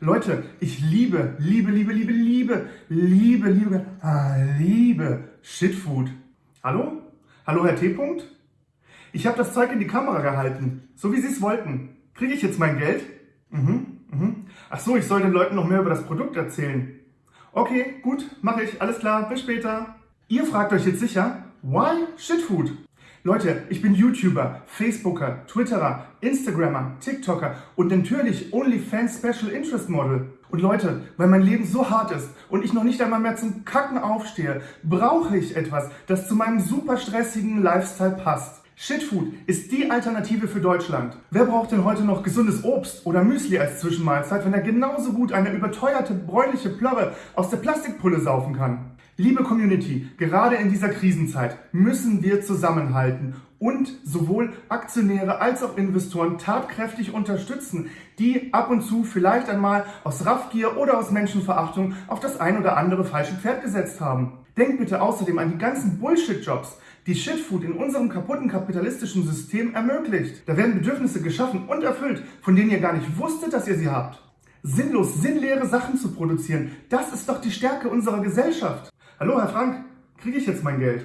Leute, ich liebe, liebe, liebe, liebe, liebe, liebe, liebe, ah, liebe Shitfood. Hallo? Hallo, Herr T. -Punkt? Ich habe das Zeug in die Kamera gehalten, so wie Sie es wollten. Kriege ich jetzt mein Geld? Mhm, mhm. Ach so, ich soll den Leuten noch mehr über das Produkt erzählen. Okay, gut, mache ich. Alles klar, bis später. Ihr fragt euch jetzt sicher, why Shitfood? Leute, ich bin YouTuber, Facebooker, Twitterer, Instagrammer, TikToker und natürlich OnlyFans Special Interest Model. Und Leute, weil mein Leben so hart ist und ich noch nicht einmal mehr zum Kacken aufstehe, brauche ich etwas, das zu meinem super stressigen Lifestyle passt. Shitfood ist die Alternative für Deutschland. Wer braucht denn heute noch gesundes Obst oder Müsli als Zwischenmahlzeit, wenn er genauso gut eine überteuerte bräunliche Plörre aus der Plastikpulle saufen kann? Liebe Community, gerade in dieser Krisenzeit müssen wir zusammenhalten und sowohl Aktionäre als auch Investoren tatkräftig unterstützen, die ab und zu vielleicht einmal aus Raffgier oder aus Menschenverachtung auf das ein oder andere falsche Pferd gesetzt haben. Denkt bitte außerdem an die ganzen Bullshit-Jobs, die Shitfood in unserem kaputten kapitalistischen System ermöglicht. Da werden Bedürfnisse geschaffen und erfüllt, von denen ihr gar nicht wusstet, dass ihr sie habt. Sinnlos, sinnleere Sachen zu produzieren, das ist doch die Stärke unserer Gesellschaft. Hallo, Herr Frank, kriege ich jetzt mein Geld?